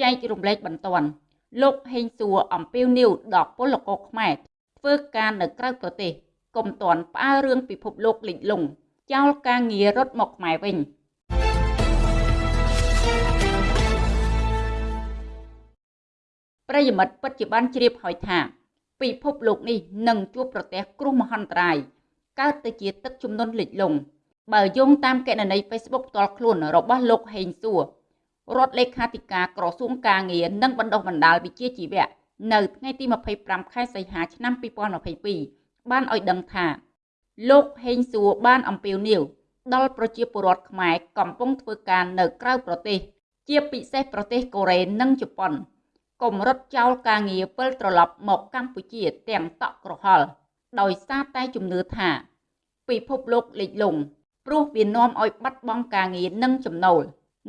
ចែករំលែកបន្ទាន់លោកហេងសួរអំពីនីវដល់ពលករខ្មែរធ្វើការនៅក្រៅប្រទេសកុំទាន់ផ្អើរឿងពិភពលោកលិចលង់ចោលការងាររត់មកខ្មែរវិញប្រិយមិត្តពិតជាបានជ្រាបហើយថា ពិភពលោកនេះនឹងជួបប្រទះគ្រោះមហន្តរាយកើតទៅជាទឹកជំនន់លិចលង់បើយោងតាមកណន័យ Facebook ផ្ទាល់ខ្លួនរបស់លោកហេងសួរ រដ្ឋលេខាធិការក្រសួងការងារនិងបណ្ដុះបណ្ដាលវិជ្ជាជីវៈនៅថ្ងៃទី25ខែសីហាឆ្នាំ2022បានឲ្យដឹងថា លោកហេងសួរបានអំពាវនាវដល់ប្រជាពលរដ្ឋខ្មែរកំពុងធ្វើការនៅក្រៅប្រទេស ជាពិសេសប្រទេសកូរ៉េនិងជប៉ុនកុំរត់ចោលការងារពិលត្រឡប់មកកម្ពុជាទាំងតក់ក្រហល់ដោយសារតែជំនឿថា ពិភពលោកលិចលង់ព្រោះវានាំឲ្យបាត់បង់ការងារនិងចំណូល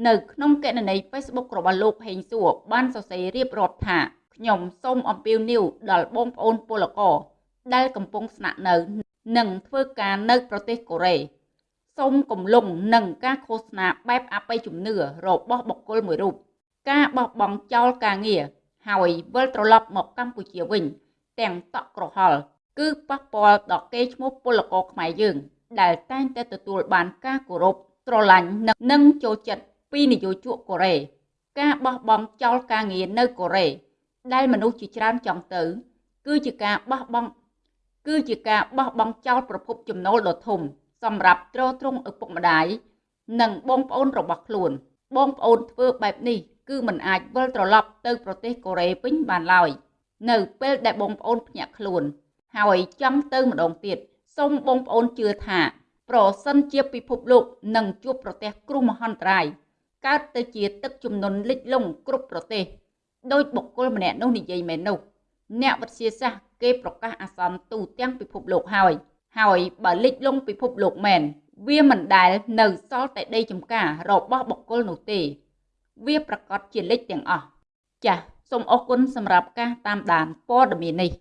នៅក្នុងកណន័យ Facebook របស់លោកហេងសួរបានសរសេររៀបរាប់ថាខ្ញុំសូមអំពាវនាវដល់បងប្អូនពលករដែលកំពុងស្នាក់នៅនិងធ្វើការនៅប្រទេសកូរ៉េសូមកំលុងនឹងការឃោសនាបែបអបិយជំនឿរបស់បុគ្គលមួយរូបការបោះបង់ចោលការងារហើយវិលត្រឡប់មកកម្ពុជាវិញ ទាំងតក់ក្រហល់គឺប៉ះពាល់ដល់កេរ្តិ៍ឈ្មោះពលករខ្មែរយើង ដែលតែងតែទទួលបានការគោរពស្រឡាញ់និងចូលចិត្ត ពីនយោជកកូរ៉េការបោះបង់ចោលការងារនៅកូរ៉េដែលមនុស្សជាច្រើនចង់ទៅ គឺជាការបោះបង់គឺជាការបោះបង់ចោលប្រភពចំណូលដ៏ធំ សម្រាប់ទ្រទ្រង់ឪពុកម្ដាយនិងបងប្អូនរបស់ខ្លួន បងប្អូនធ្វើបែបនេះ គឺមិនអាចវិលត្រឡប់ទៅប្រទេសកូរ៉េវិញបានឡើយនៅពេលដែលបងប្អូនភ្ញាក់ខ្លួន ហើយចង់ទៅម្ដងទៀតសូមបងប្អូនជឿថា ប្រសិនជាពិភពលោកនឹងជួបប្រទះគ្រោះមហន្តរាយ កើតទៅជាទឹកជំនន់លិចលង់គ្រប់ប្រទេសដោយបុគ្គលម្នាក់នោះនិយាយមែននោះអ្នកវិទ្យាសាស្ត្រគេប្រកាសអាសន្នទូទាំងពិភពលោកហើយ ហើយបើលិចលង់ពិភពលោកមែនវាមិនដែលនៅសល់តែដីចំការរបស់បុគ្គលនោះទេ វាប្រកាសជាលិចទាំងអស់ចាសសូមអរគុណសម្រាប់ការតាមដានព័ត៌មាននេះ